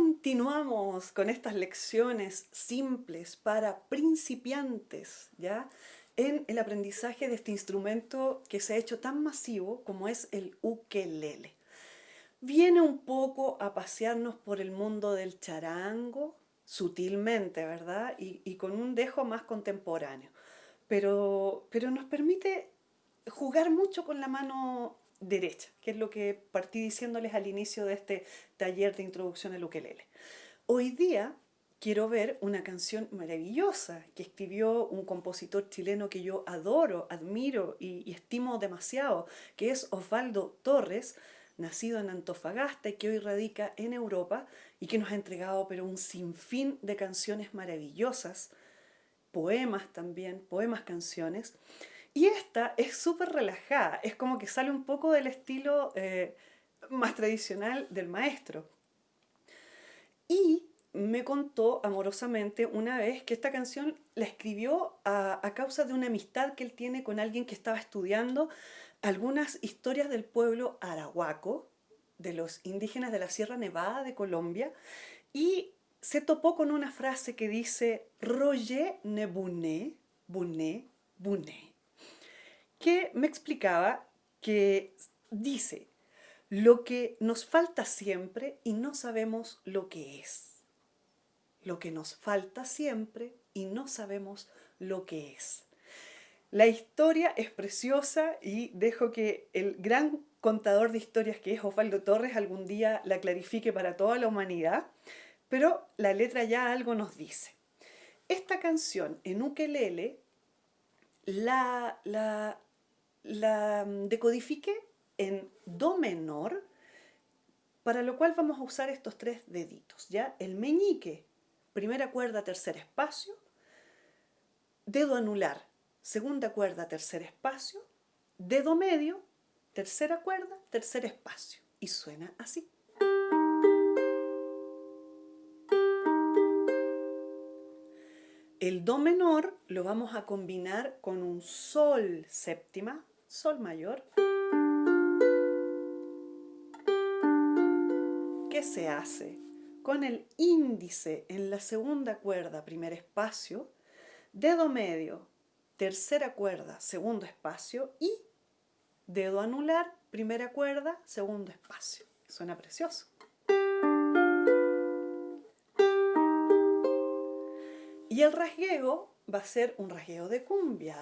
continuamos con estas lecciones simples para principiantes, ¿ya? En el aprendizaje de este instrumento que se ha hecho tan masivo como es el ukelele. Viene un poco a pasearnos por el mundo del charango, sutilmente, ¿verdad? Y, con un dejo más contemporáneo. Pero, pero nos permite jugar mucho con la mano derecha, que es lo que partí diciéndoles al inicio de este taller de introducción al ukelele. Hoy día quiero ver una canción maravillosa que escribió un compositor chileno que yo adoro, admiro y, estimo demasiado, que es Osvaldo Torres, nacido en Antofagasta y que hoy radica en Europa y que nos ha entregado pero un sinfín de canciones maravillosas, poemas también, poemas canciones, y esta es súper relajada, es como que sale un poco del estilo eh, más tradicional del maestro. Y me contó amorosamente una vez que esta canción la escribió a, causa de una amistad que él tiene con alguien que estaba estudiando algunas historias del pueblo arahuaco, de los indígenas de la Sierra Nevada de Colombia, y se topó con una frase que dice Roger ne buné, buné, buné que me explicaba que dice lo que nos falta siempre y no sabemos lo que es. Lo que nos falta siempre y no sabemos lo que es. La historia es preciosa y dejo que el gran contador de historias que es Osvaldo Torres algún día la clarifique para toda la humanidad, pero la letra ya algo nos dice. Esta canción en ukelele la, la la mm, decodifique en Do menor, para lo cual vamos a usar estos tres deditos, ¿ya? El meñique, primera cuerda, tercer espacio, dedo anular, segunda cuerda, tercer espacio, dedo medio, tercera cuerda, tercer espacio. Y suena así. El Do menor lo vamos a combinar con un Sol séptima, Sol mayor. ¿Qué se hace? Con el índice en la segunda cuerda, primer espacio, dedo medio, tercera cuerda, segundo espacio y dedo anular, primera cuerda, segundo espacio. Suena precioso. Y el rasgueo va a ser un rasgueo de cumbia.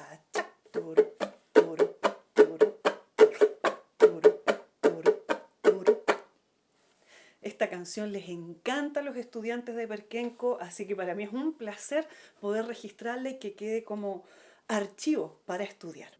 Esta canción les encanta a los estudiantes de Perquenco, así que para mí es un placer poder registrarla y que quede como archivo para estudiar.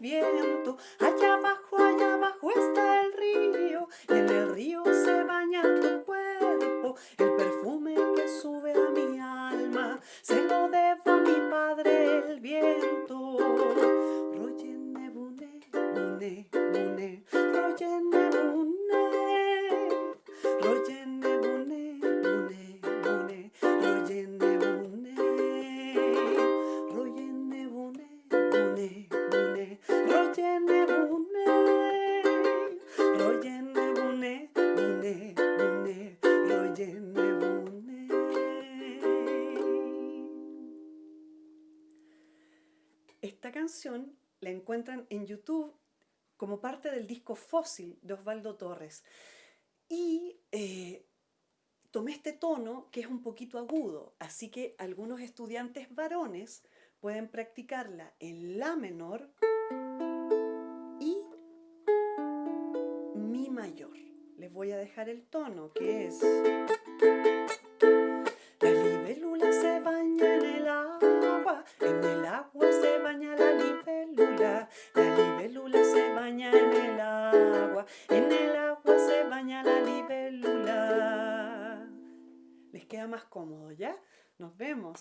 viento. Allá abajo, allá abajo está el río en el río se baña tu cuerpo. El perfume que sube a mi alma se lo debo a mi padre el viento. Royen nebune, bune. Esta canción la encuentran en YouTube como parte del disco Fósil de Osvaldo Torres. Y eh, tomé este tono que es un poquito agudo, así que algunos estudiantes varones pueden practicarla en La menor y Mi mayor. Les voy a dejar el tono que es...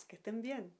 que estén bien.